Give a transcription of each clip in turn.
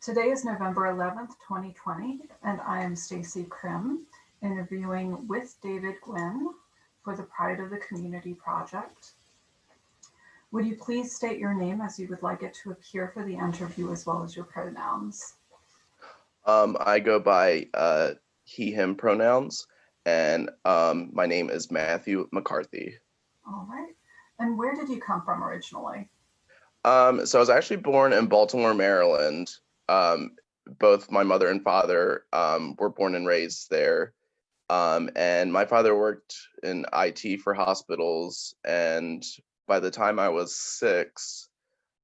Today is November 11th, 2020, and I am Stacey Krim, interviewing with David Gwynn for the Pride of the Community Project. Would you please state your name as you would like it to appear for the interview as well as your pronouns? Um, I go by uh, he, him pronouns, and um, my name is Matthew McCarthy. All right. And where did you come from originally? Um, so I was actually born in Baltimore, Maryland. Um, both my mother and father um, were born and raised there. Um, and my father worked in IT for hospitals. And by the time I was six,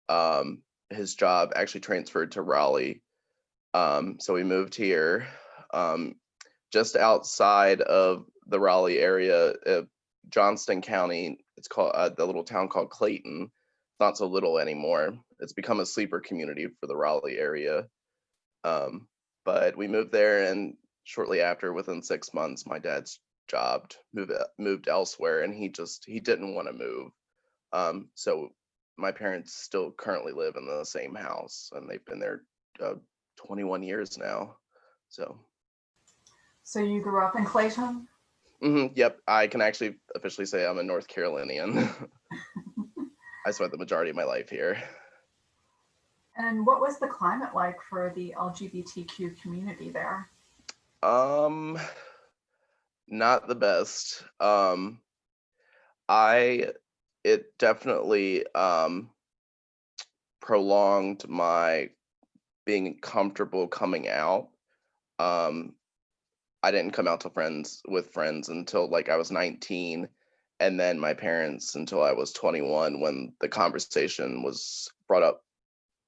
um, his job actually transferred to Raleigh. Um, so we moved here um, just outside of the Raleigh area, uh, Johnston County. It's called uh, the little town called Clayton. Not so little anymore. It's become a sleeper community for the Raleigh area. Um, but we moved there, and shortly after, within six months, my dad's job moved moved elsewhere, and he just he didn't want to move. Um, so my parents still currently live in the same house, and they've been there uh, 21 years now. So, So you grew up in Clayton? mhm, yep, I can actually officially say I'm a North Carolinian. I spent the majority of my life here. And what was the climate like for the LGBTQ community there? Um, not the best. Um, I it definitely um prolonged my being comfortable coming out. Um, I didn't come out to friends with friends until like I was 19 and then my parents until I was 21 when the conversation was brought up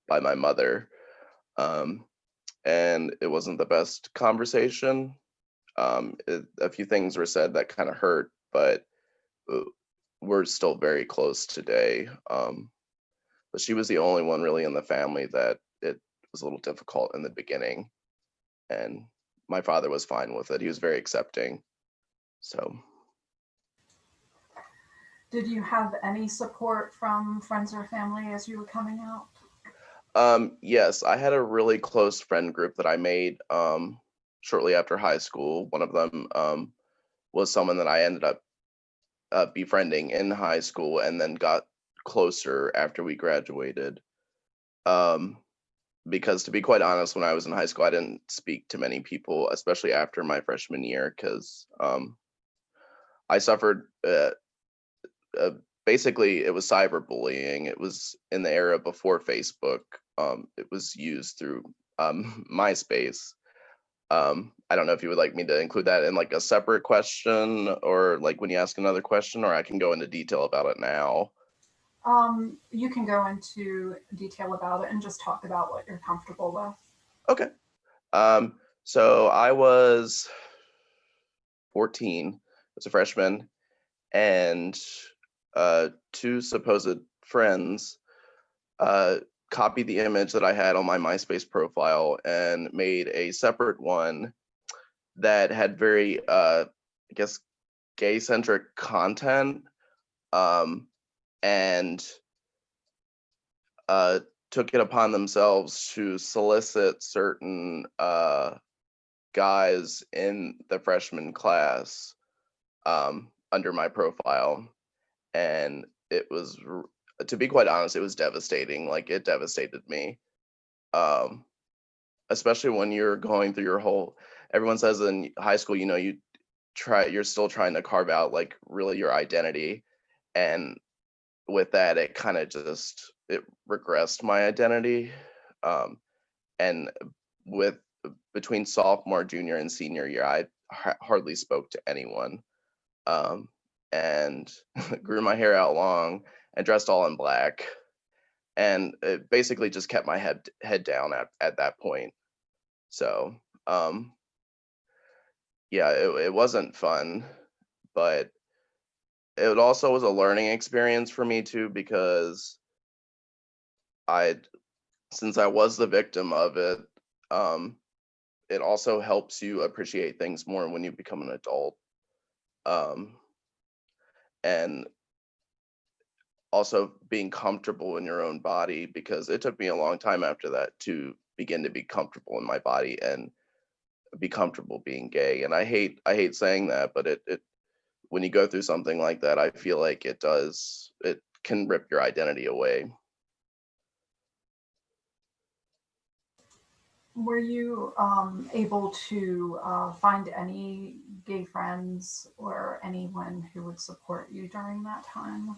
by my mother. Um, and it wasn't the best conversation. Um, it, a few things were said that kind of hurt, but uh, we're still very close today. Um, but she was the only one really in the family that it was a little difficult in the beginning. And my father was fine with it. He was very accepting. So, Did you have any support from friends or family as you were coming out? um, yes, I had a really close friend group that I made um, shortly after high school. One of them um, was someone that I ended up uh, befriending in high school and then got closer after we graduated. Um, because to be quite honest, when I was in high school, I didn't speak to many people, especially after my freshman year, because um, I suffered. Uh, uh, basically, it was cyberbullying. It was in the era before Facebook. Um, it was used through um, MySpace. Um, I don't know if you would like me to include that in like a separate question, or like when you ask another question, or I can go into detail about it now. Um, you can go into detail about it and just talk about what you're comfortable with. Okay. Um, so I was 14 as a freshman, and uh, two supposed friends uh, copied the image that I had on my MySpace profile and made a separate one that had very, uh, I guess, gay centric content. Um, and uh, took it upon themselves to solicit certain uh, guys in the freshman class um, under my profile. And it was, to be quite honest, it was devastating. Like it devastated me. Um, especially when you're going through your whole, everyone says in high school, you know, you try, you're still trying to carve out like really your identity. And with that, it kind of just it regressed my identity. Um, and with between sophomore, junior, and senior year, I ha- hardly spoke to anyone. Um, and grew my hair out long and dressed all in black, and it basically just kept my head head down at at that point. So, um, yeah, it, it wasn't fun, but it also was a learning experience for me too because I since I was the victim of it, um, it also helps you appreciate things more when you become an adult. Um, and also being comfortable in your own body because it took me a long time after that to begin to be comfortable in my body and be comfortable being gay. And I hate I hate saying that, but it it when you go through something like that, I feel like it does it can rip your identity away. Were you um, able to uh, find any gay friends or anyone who would support you during that time?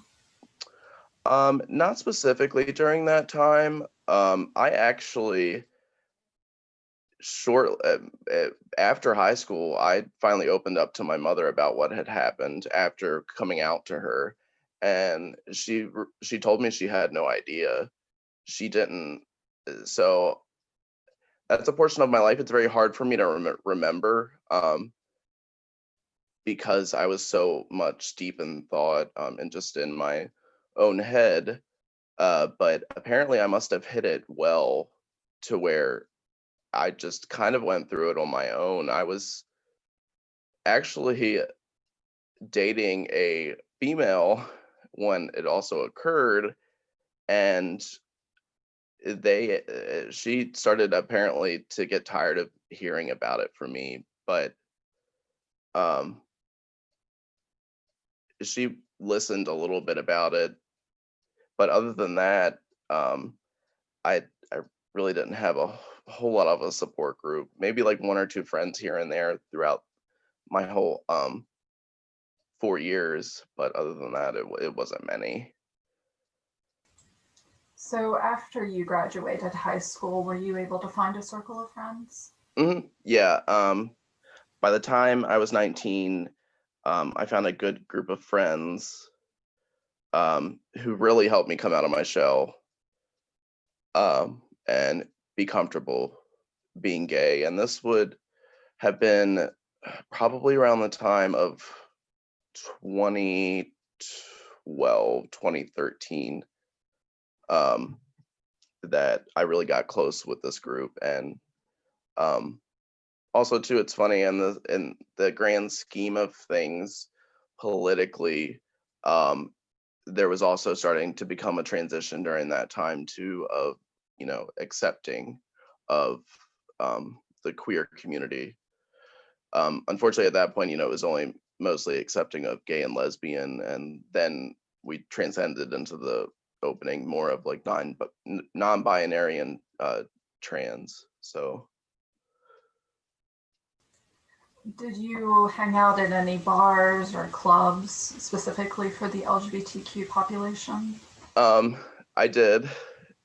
Um, not specifically during that time. Um, I actually short uh, uh, after high school, I finally opened up to my mother about what had happened after coming out to her, and she she told me she had no idea. She didn't. uh, So that's a portion of my life. It's very hard for me to rem- remember. Um, because I was so much deep in thought um, and just in my own head. Uh, but apparently, I must have hit it well to where I just kind of went through it on my own. I was actually dating a female when it also occurred, and they uh, she started apparently to get tired of hearing about it from me, but um she listened a little bit about it but other than that um i i really didn't have a whole lot of a support group maybe like one or two friends here and there throughout my whole um four years but other than that it, it wasn't many So after you graduated high school, were you able to find a circle of friends? hmm yeah um by the time i was 19 um i found a good group of friends um who really helped me come out of my shell um and be comfortable being gay. And this would have been probably around the time of 2012 2013 um that i really got close with this group. And um also too it's funny in the in the grand scheme of things politically um there was also starting to become a transition during that time too of you know accepting of um the queer community. Um unfortunately at that point you know it was only mostly accepting of gay and lesbian and then we transcended into the opening more of like non but non-binary and uh trans so Did you hang out at any bars or clubs specifically for the LGBTQ population? Um, I did.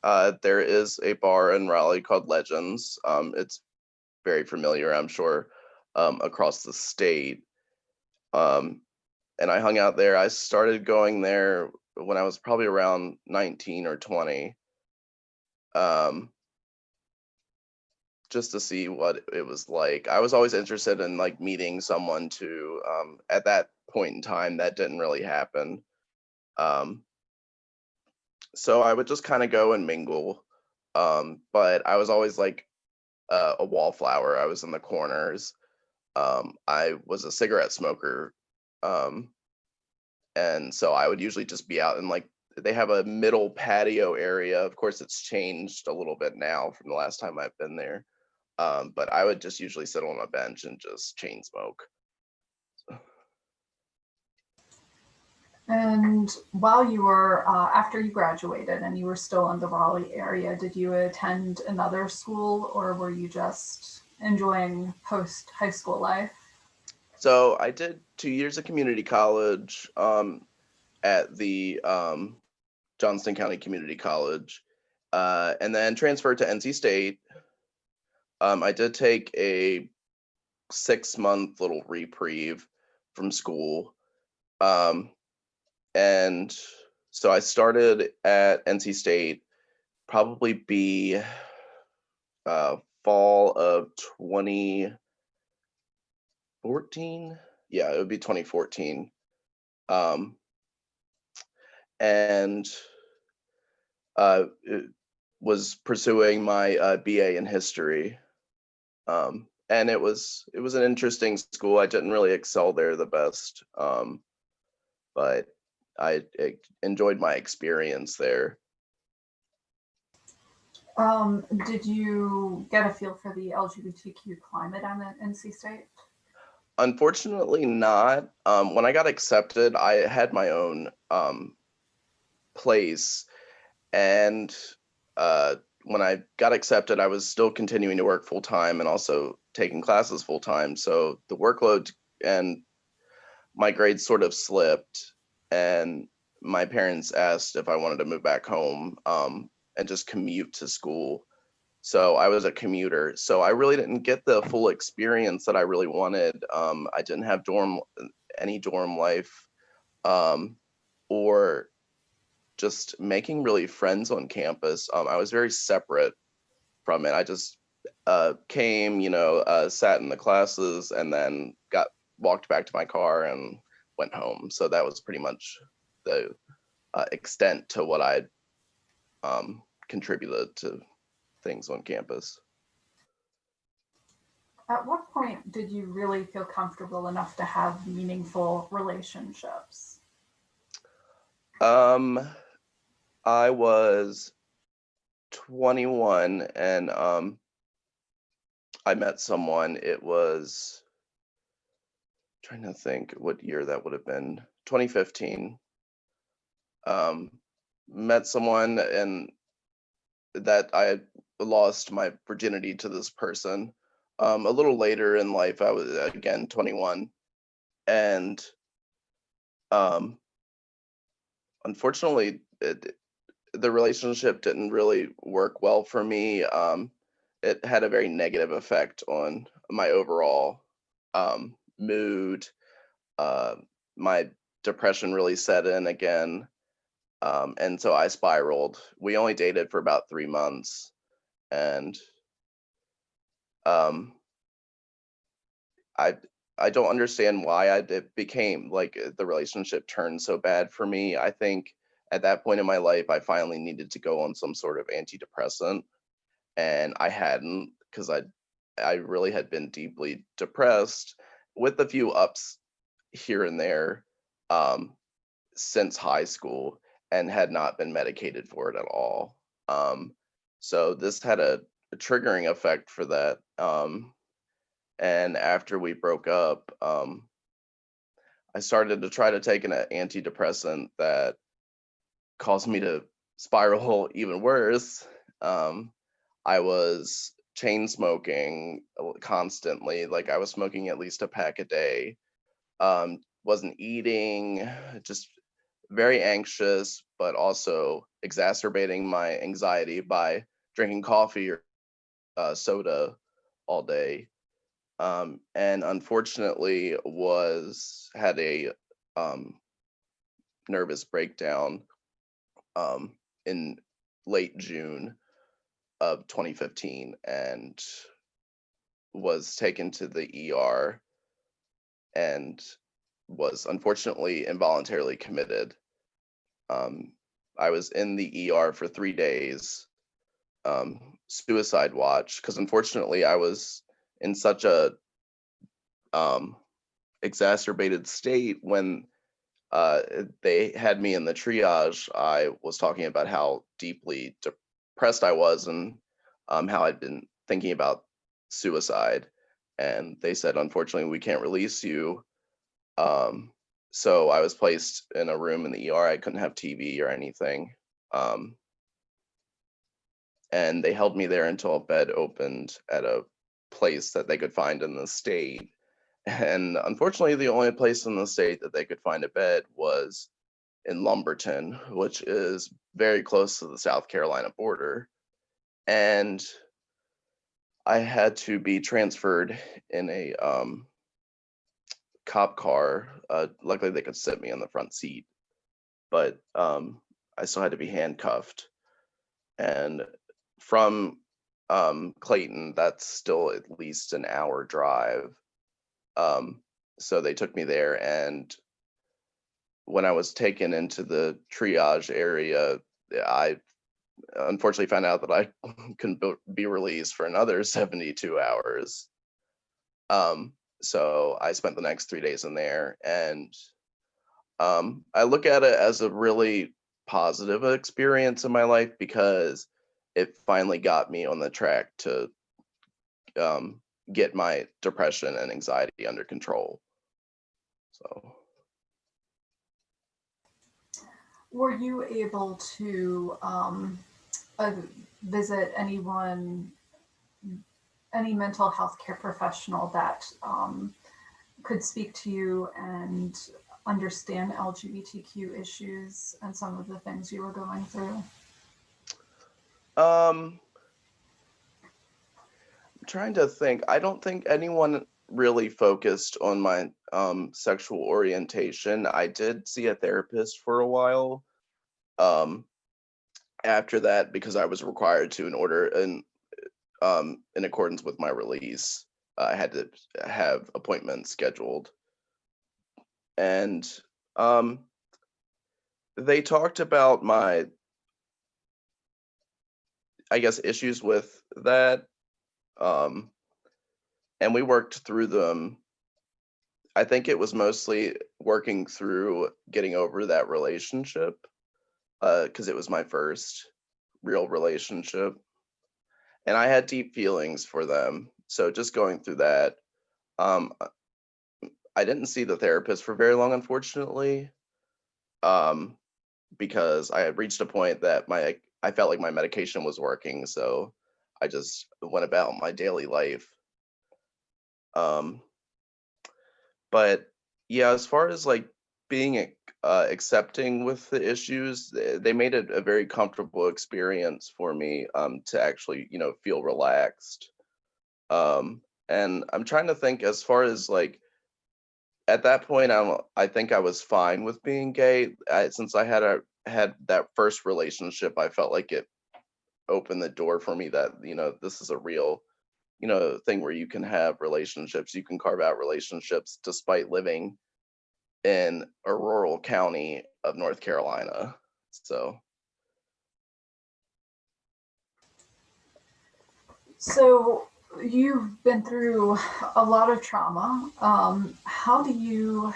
Uh, there is a bar in Raleigh called Legends. Um, it's very familiar, I'm sure, um, across the state. Um, and I hung out there. I started going there when I was probably around 19 or 20. Um, just to see what it was like. I was always interested in like meeting someone to um at that point in time that didn't really happen. Um so I would just kind of go and mingle. Um, but I was always like a wallflower. I was in the corners. Um, I was a cigarette smoker. Um, and so I would usually just be out in like they have a middle patio area. Of course, it's changed a little bit now from the last time I've been there. Um, but I would just usually sit on a bench and just chain smoke. And while you were, uh, after you graduated and you were still in the Raleigh area, did you attend another school or were you just enjoying post high school life? So I did two years of community college um, at the um, Johnston County Community College, uh, and then transferred to NC State. Um, I did take a six month little reprieve from school. Um, and so I started at NC State, probably be uh, fall of 2014. Yeah, it would be 2014. Um, and uh, was pursuing my uh, BA in history. Um, and it was it was an interesting school. I didn't really excel there the best, um, but I, I enjoyed my experience there. Um, did you get a feel for the LGBTQ climate on NC State? Unfortunately, not. Um, when I got accepted, I had my own um, place, and uh, when I got accepted, I was still continuing to work full time and also taking classes full time. So the workload and my grades sort of slipped, and my parents asked if I wanted to move back home um, and just commute to school. So I was a commuter. So I really didn't get the full experience that I really wanted. Um, I didn't have dorm any dorm life um, or just making really friends on campus. Um, I was very separate from it. I just uh, came, you know, uh, sat in the classes and then got walked back to my car and went home. So that was pretty much the uh, extent to what I um, contributed to things on campus. At what point did you really feel comfortable enough to have meaningful relationships? Um, I was 21 and um, I met someone. It was trying to think what year that would have been 2015 um met someone and that i lost my virginity to this person um a little later in life i was again 21 and um unfortunately it, the relationship didn't really work well for me um it had a very negative effect on my overall um mood. Uh, my depression really set in again. Um, and so I spiraled. We only dated for about three months. And um, I I don't understand why I it became like the relationship turned so bad for me. I think at that point in my life, I finally needed to go on some sort of antidepressant, and I hadn't because I I really had been deeply depressed with a few ups here and there um, since high school and had not been medicated for it at all. Um, so this had a, a, triggering effect for that. Um, and after we broke up, um, I started to try to take an antidepressant that caused me to spiral even worse. Um, I was chain smoking uh, constantly. Like I was smoking at least a pack a day. Um, wasn't eating, just very anxious, but also exacerbating my anxiety by drinking coffee or uh, soda all day. Um, and unfortunately was had a um, nervous breakdown um, in late June of 2015 and was taken to the ER and was unfortunately involuntarily committed. Um, I was in the ER for three days, um, suicide watch, because unfortunately I was in such a um, exacerbated state when uh, they had me in the triage. I was talking about how deeply depressed I was and um, how I'd been thinking about suicide. And they said, unfortunately, we can't release you. Um, so I was placed in a room in the ER. I couldn't have TV or anything. Um, and they held me there until a bed opened at a place that they could find in the state. And unfortunately, the only place in the state that they could find a bed was in Lumberton, which is very close to the South Carolina border. And I had to be transferred in a um, cop car. Uh, luckily, they could sit me in the front seat, but um, I still had to be handcuffed. And from um, Clayton, that's still at least an hour drive. Um, so they took me there, and when I was taken into the triage area, I unfortunately found out that I couldn't be released for another 72 hours. Um, so I spent the next three days in there, and um, I look at it as a really positive experience in my life because it finally got me on the track to um, get my depression and anxiety under control. So, Were you able to um, uh, visit anyone, any mental health care professional that um, could speak to you and understand LGBTQ issues and some of the things you were going through? Um, I'm trying to think. I don't think anyone really focused on my um, sexual orientation. I did see a therapist for a while. Um, after that, because I was required to in order in um, in accordance with my release, I had to have appointments scheduled, and um, they talked about my, I guess, issues with that um, and we worked through them. I think it was mostly working through getting over that relationship because it was my first real relationship. And I had deep feelings for them. So just going through that, um, I didn't see the therapist for very long, unfortunately, um, because I had reached a point that my I felt like my medication was working. So I just went about my daily life. Um, but yeah, as far as like being uh, accepting with the issues, they, made it a very comfortable experience for me um, to actually, you know, feel relaxed. Um, and I'm trying to think as far as like at that point, I'm uh, I think I was fine with being gay. I, since I had a had that first relationship, I felt like it opened the door for me that you know this is a real you know thing where you can have relationships you can carve out relationships despite living in a rural county of north carolina so So you've been through a lot of trauma. Um, how do you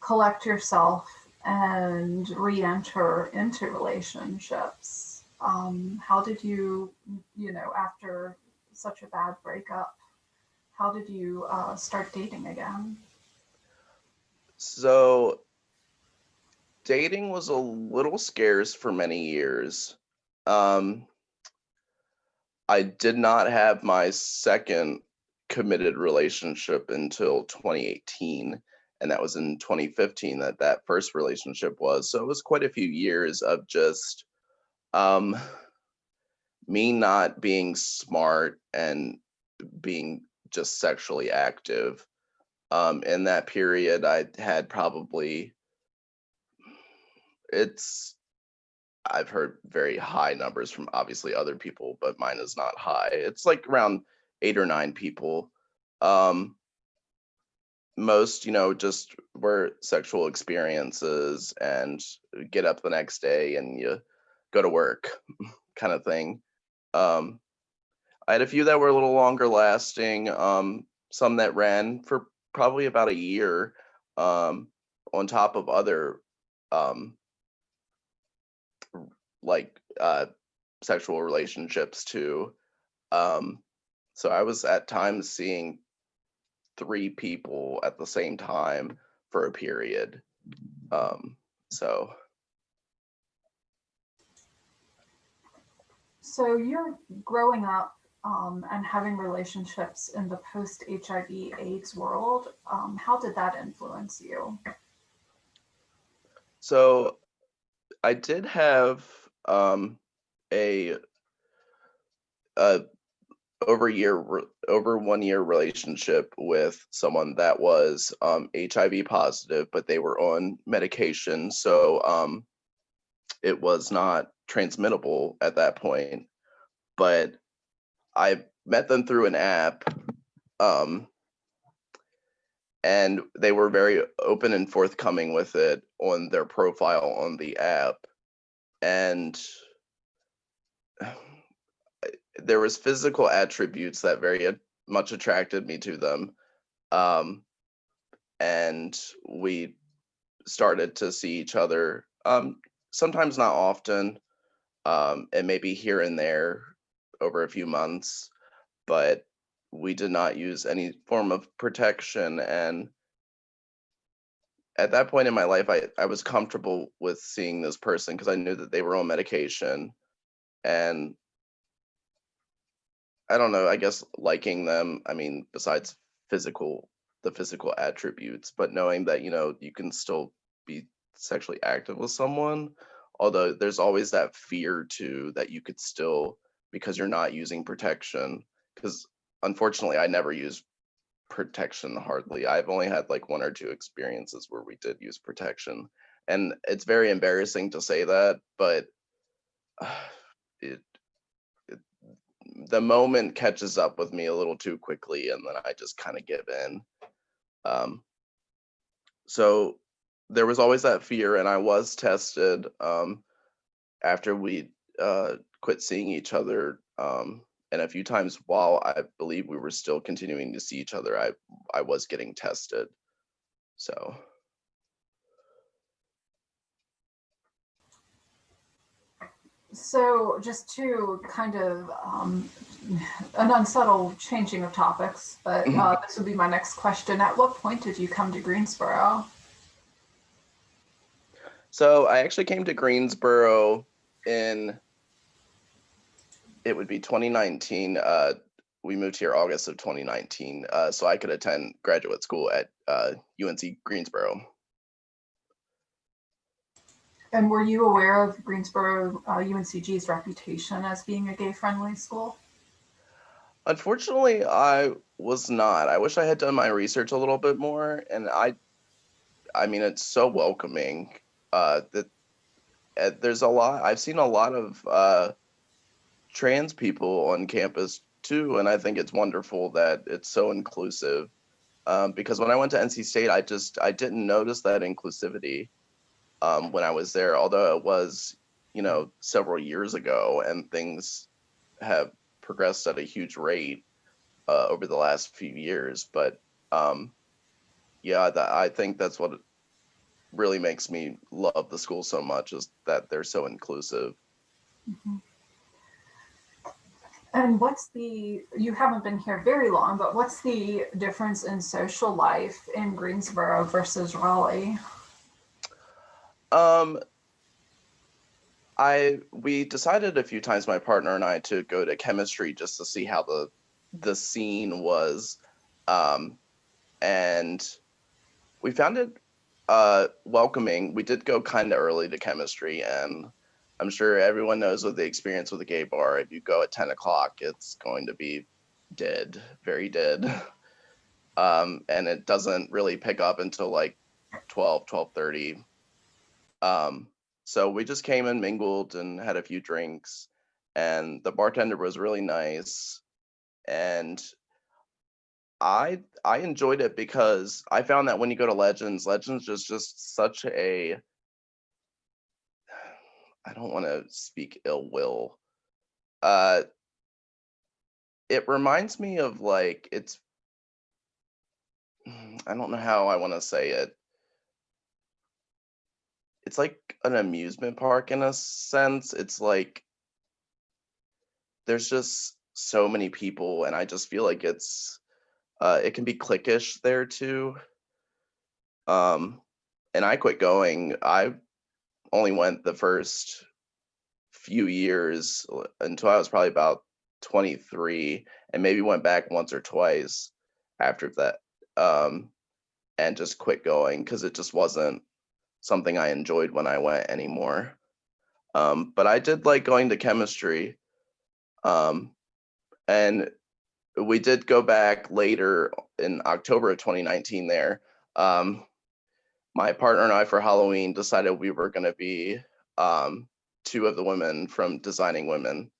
collect yourself and re-enter into relationships? Um, how did you, you know, after such a bad breakup, how did you uh, start dating again? so dating was a little scarce for many years um i did not have my second committed relationship until 2018 and that was in 2015 that that first relationship was. So it was quite a few years of just um me not being smart and being just sexually active. Um in that period i had probably it's i've heard very high numbers from obviously other people but mine is not high. It's like around eight or nine people. Um most you know just were sexual experiences and get up the next day and you go to work kind of thing. Um i had a few that were a little longer lasting um some that ran for probably about a year um on top of other um like uh sexual relationships too um so i was at times seeing three people at the same time for a period um so So you're growing up um, and having relationships in the post HIV AIDS world. Um, how did that influence you? so i did have um a a over year over one year relationship with someone that was um hiv positive but they were on medication. So um it was not transmittable at that point. But i met them through an app um and they were very open and forthcoming with it on their profile on the app and there was physical attributes that very much attracted me to them um and we started to see each other um sometimes not often um, and maybe here and there over a few months, but we did not use any form of protection. And at that point in my life, I, I was comfortable with seeing this person because I knew that they were on medication. And I don't know, I guess liking them, I mean, besides physical, the physical attributes, but knowing that, you know, you can still be sexually active with someone, although there's always that fear too that you could still, because you're not using protection, because unfortunately I never use protection hardly. I've only had like one or two experiences where we did use protection. And it's very embarrassing to say that, but uh, it, it the moment catches up with me a little too quickly and then I just kind of give in. Um, so there was always that fear and I was tested um, after we uh, quit seeing each other um, and a few times while I believe we were still continuing to see each other, I I was getting tested. So So just to kind of um, an unsubtle changing of topics, but uh, this would be my next question. At what point did you come to Greensboro? so I actually came to Greensboro in it would be 2019. Uh, we moved here August of 2019, uh, so I could attend graduate school at uh, UNC Greensboro. And were you aware of Greensboro uh, UNCG's reputation as being a gay-friendly school? Unfortunately, I was not. I wish I had done my research a little bit more, and I, I mean, it's so welcoming. Uh, that uh, there's a lot. I've seen a lot of uh, trans people on campus too, and I think it's wonderful that it's so inclusive. Um, because when I went to NC State, I just I didn't notice that inclusivity um, when I was there, although it was you know several years ago, and things have progressed at a huge rate uh, over the last few years. But um, yeah, I think that's what really makes me love the school so much is that they're so inclusive. Mm-hmm. And what's the, you haven't been here very long, but what's the difference in social life in Greensboro versus Raleigh? Um, I we decided a few times, my partner and I, to go to chemistry just to see how the the scene was, um, and we found it uh, welcoming. We did go kind of early to chemistry, and I'm sure everyone knows what the experience with a gay bar. If you go at 10 o'clock, it's going to be dead, very dead. Um, and it doesn't really pick up until like 12, 12.30. Um, so we just came and mingled and had a few drinks and the bartender was really nice. And I I enjoyed it because I found that when you go to Legends, Legends is just such a I don't want to speak ill will. Uh, it reminds me of like it's. I don't know how I want to say it. It's like an amusement park in a sense. It's like there's just so many people, and I just feel like it's uh, it can be cliquish there too. Um, and I quit going. I only went the first few years until I was probably about 23 and maybe went back once or twice after that um, and just quit going because it just wasn't something I enjoyed when I went anymore. Um, but I did like going to chemistry. Um, and we did go back later in October of 2019 there. Um, my partner and I for Halloween decided we were going to be um, two of the women from Designing Women.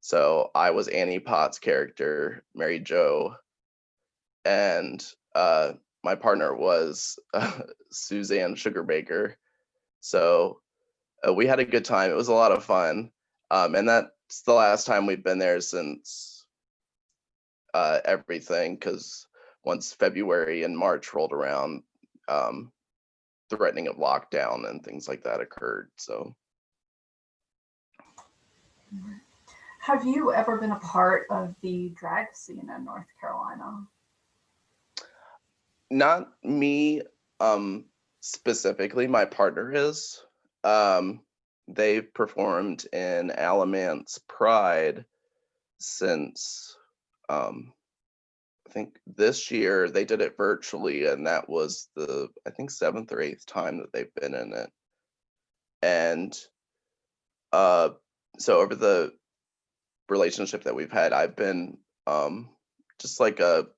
So I was Annie Potts' character, Mary Jo, and uh, my partner was uh, Suzanne Sugarbaker. So uh, we had a good time. It was a lot of fun. Um, and that's the last time we've been there since uh, everything, because once February and March rolled around, um, threatening of lockdown and things like that occurred. So. Have you ever been a part of the drag scene in North Carolina? Not me um specifically, my partner is. Um they've performed in Alamance Pride since um I think this year they did it virtually and that was the I think seventh or eighth time that they've been in it. And uh so over the relationship that we've had, I've been um just like a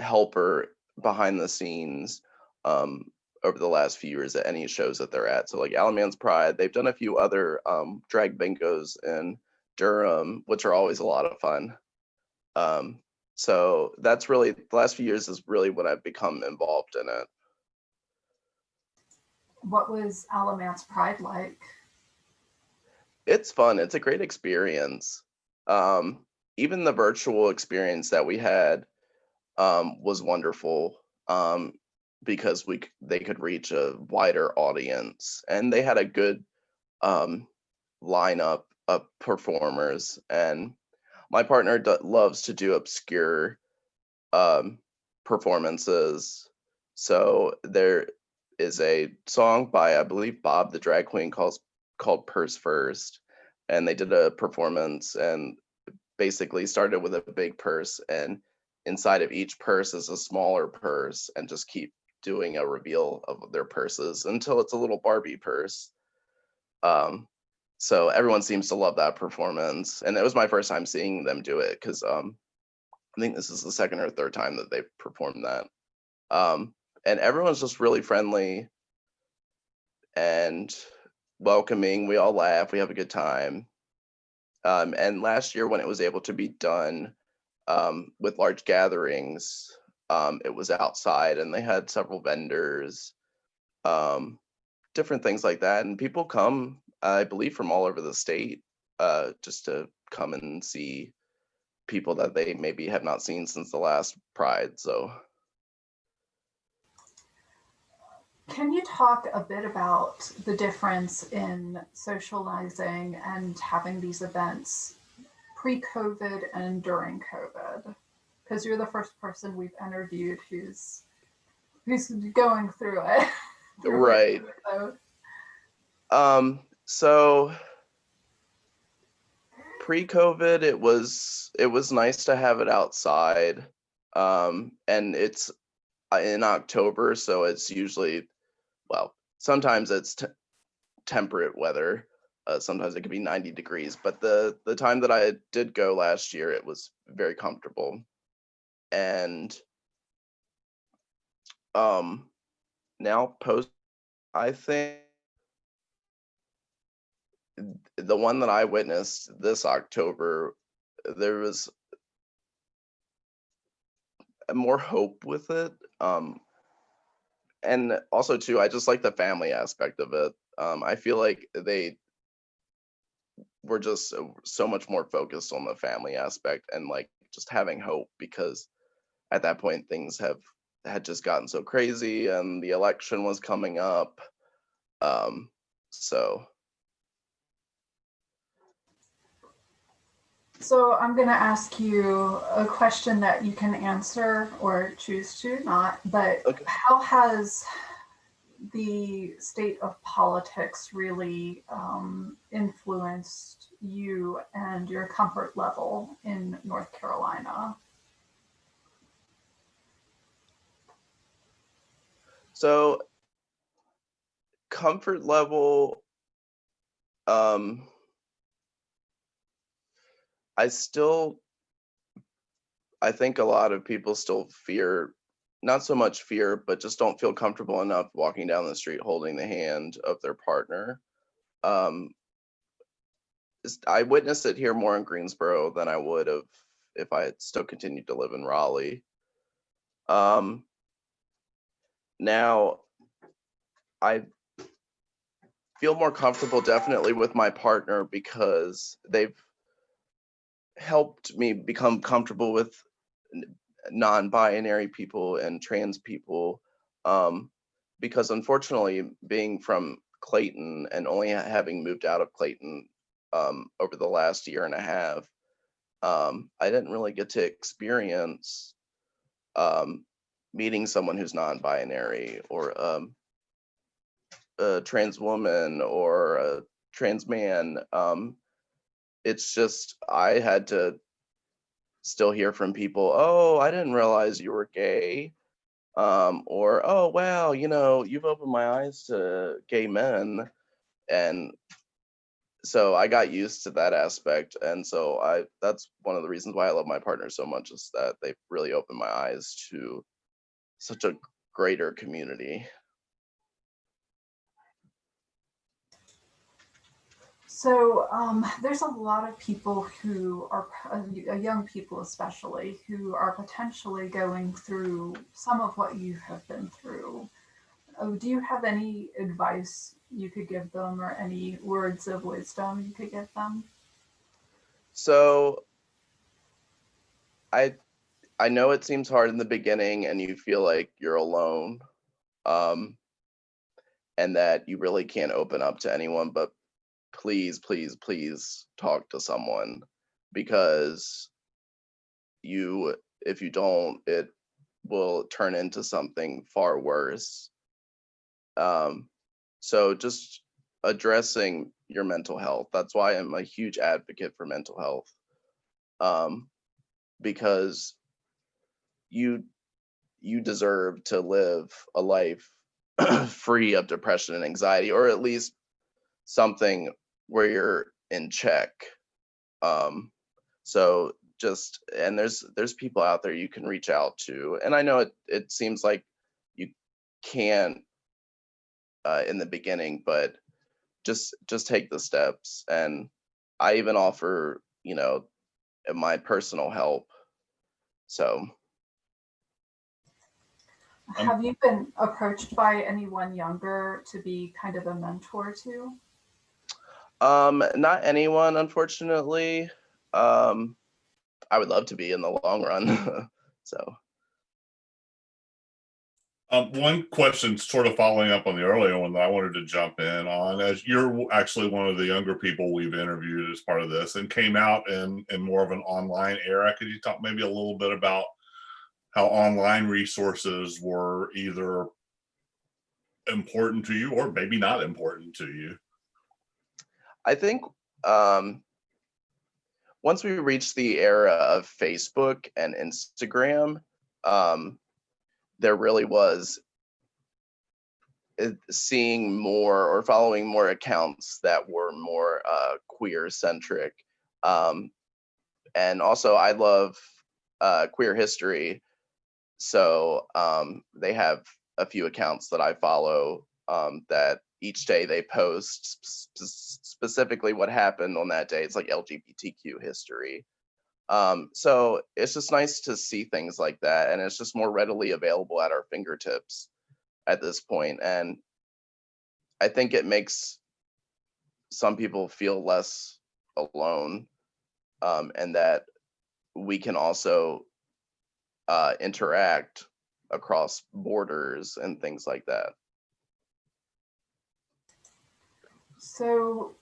helper behind the scenes um over the last few years at any shows that they're at. So like Alamance Pride, they've done a few other um drag bingos in Durham, which are always a lot of fun. Um so that's really the last few years is really when I've become involved in it. What was Alamance Pride like? It's fun. It's a great experience. Um, even the virtual experience that we had um, was wonderful um, because we they could reach a wider audience, and they had a good um, lineup of performers. And my partner d- loves to do obscure um, performances. So there is a song by I believe Bob the drag queen calls called Purse First, and they did a performance and basically started with a big purse and inside of each purse is a smaller purse and just keep doing a reveal of their purses until it's a little Barbie purse. Um, so everyone seems to love that performance, and it was my first time seeing them do it because um, I think this is the second or third time that they've performed that. Um, and everyone's just really friendly and welcoming. We all laugh. We have a good time. Um, and last year, when it was able to be done um, with large gatherings, um, it was outside and they had several vendors, um, different things like that. And people come, I believe, from all over the state uh, just to come and see people that they maybe have not seen since the last Pride. So. Can you talk a bit about the difference in socializing and having these events pre-COVID and during COVID? Because you're the first person we've interviewed who's who's going through it. Right. So, Um, so pre-COVID, it was it was nice to have it outside. Um, and it's uh, in October, so it's usually well, sometimes it's temperate weather. Uh, sometimes it could be 90 degrees, but the the time that I did go last year, it was very comfortable. And um now post I think the one that I witnessed this October, there was more hope with it. Um, and also too, I just like the family aspect of it. Um, I feel like they were just so, so much more focused on the family aspect and like just having hope because at that point things have had just gotten so crazy and the election was coming up. Um, so so I'm going to ask you a question that you can answer or choose to not. But Okay. how has the state of politics really um, influenced you and your comfort level in North Carolina? So comfort level, um, I still, I think a lot of people still fear, not so much fear, but just don't feel comfortable enough walking down the street holding the hand of their partner. Um, I witnessed it here more in Greensboro than I would have if I had still continued to live in Raleigh. Um, now, I feel more comfortable definitely with my partner because they've helped me become comfortable with non-binary people and trans people um, because unfortunately being from clayton and only having moved out of clayton um, over the last year and a half, um, I didn't really get to experience um, meeting someone who's non-binary or um, a trans woman or a trans man. Um, it's just I had to still hear from people, oh, I didn't realize you were gay. Um, or, oh, wow, you know, you've opened my eyes to gay men. And so I got used to that aspect. And so I, that's one of the reasons why I love my partner so much is that they've really opened my eyes to such a greater community. So um, there's a lot of people who are, uh, young people especially, who are potentially going through some of what you have been through. Oh, do you have any advice you could give them or any words of wisdom you could give them? So I I know it seems hard in the beginning and you feel like you're alone. Um and that you really can't open up to anyone, but please, please, please talk to someone because you, if you don't, it will turn into something far worse. Um, so just addressing your mental health. That's why I'm a huge advocate for mental health. Um, because you you deserve to live a life free of depression and anxiety, or at least something where you're in check. Um, so just and there's there's people out there you can reach out to, and I know it it seems like you can't uh, in the beginning, but just just take the steps. And I even offer you know my personal help. So Have you been approached by anyone younger to be kind of a mentor to? Um, not anyone, unfortunately. Um, I would love to be in the long run. so, Um, one question sort of following up on the earlier one that I wanted to jump in on, as you're actually one of the younger people we've interviewed as part of this and came out in, in more of an online era. Could you talk maybe a little bit about how online resources were either important to you or maybe not important to you? I think um, once we reached the era of Facebook and Instagram, um, there really was seeing more or following more accounts that were more uh, queer centric. Um, and also, I love uh, queer history. So um, they have a few accounts that I follow um, that each day they post sp- specifically what happened on that day. It's like LGBTQ history. Um, so it's just nice to see things like that, and it's just more readily available at our fingertips at this point. And I think it makes some people feel less alone, um, and that we can also uh, interact across borders and things like that. So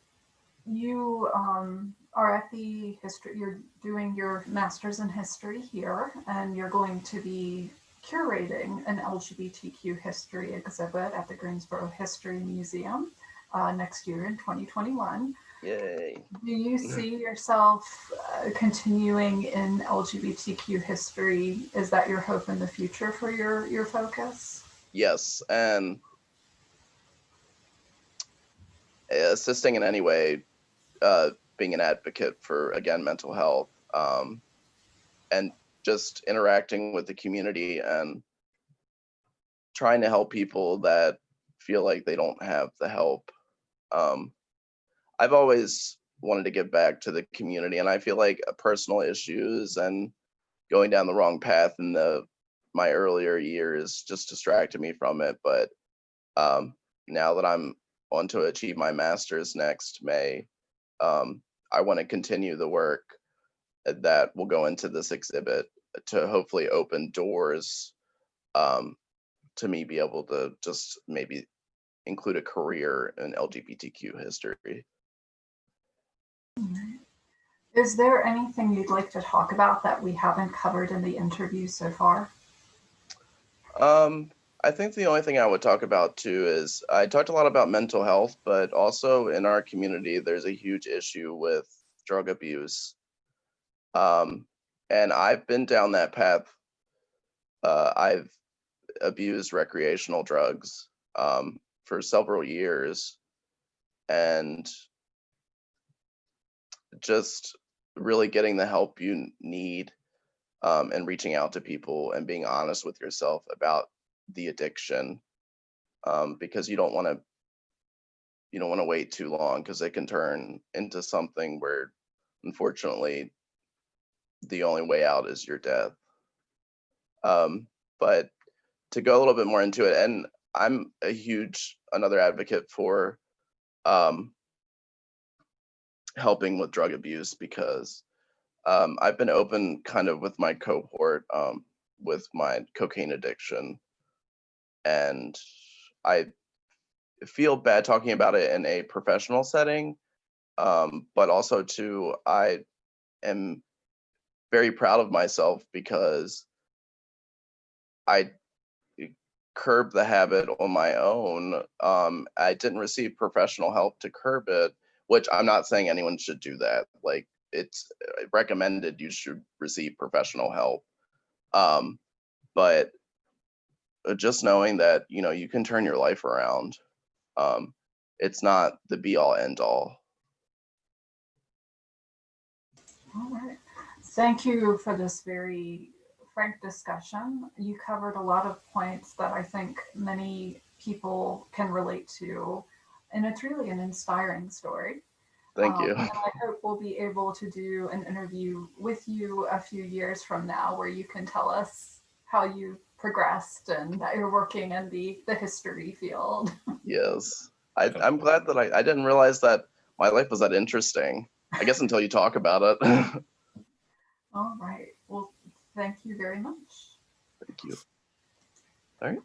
you um, are at the history, you're doing your master's in history here, and you're going to be curating an LGBTQ history exhibit at the Greensboro History Museum uh, next year in 2021. Yay. Do you see yourself uh, continuing in LGBTQ history? Is that your hope in the future for your, your focus? Yes, and assisting in any way, uh, being an advocate for again mental health, um, and just interacting with the community and trying to help people that feel like they don't have the help. Um, I've always wanted to give back to the community, and I feel like personal issues and going down the wrong path in the my earlier years just distracted me from it. But um, now that I'm on to achieve my master's next May, um, I want to continue the work that will go into this exhibit to hopefully open doors um, to me be able to just maybe include a career in LGBTQ history. Is there anything you'd like to talk about that we haven't covered in the interview so far? Um, I think the only thing I would talk about too is I talked a lot about mental health, but also in our community, there's a huge issue with drug abuse. Um, and I've been down that path. Uh, I've abused recreational drugs um, for several years and just really getting the help you need um, and reaching out to people and being honest with yourself about the addiction um, because you don't want to you don't want to wait too long because it can turn into something where unfortunately the only way out is your death. Um, but to go a little bit more into it and i'm a huge another advocate for um, helping with drug abuse because um, I've been open kind of with my cohort um, with my cocaine addiction, and I feel bad talking about it in a professional setting, um, but also too I am very proud of myself because I curbed the habit on my own. Um, I didn't receive professional help to curb it, which I'm not saying anyone should do that. Like it's uh, recommended you should receive professional help. Um, but just knowing that you know you can turn your life around, um, it's not the be all end all. All right. Thank you for this very frank discussion. You covered a lot of points that I think many people can relate to, and it's really an inspiring story. Thank Um, you. I hope we'll be able to do an interview with you a few years from now where you can tell us how you progressed and that you're working in the, the history field. Yes, I, I'm glad that I, I didn't realize that my life was that interesting. I guess until you talk about it. All right. Well, thank you very much. Thank you. All right.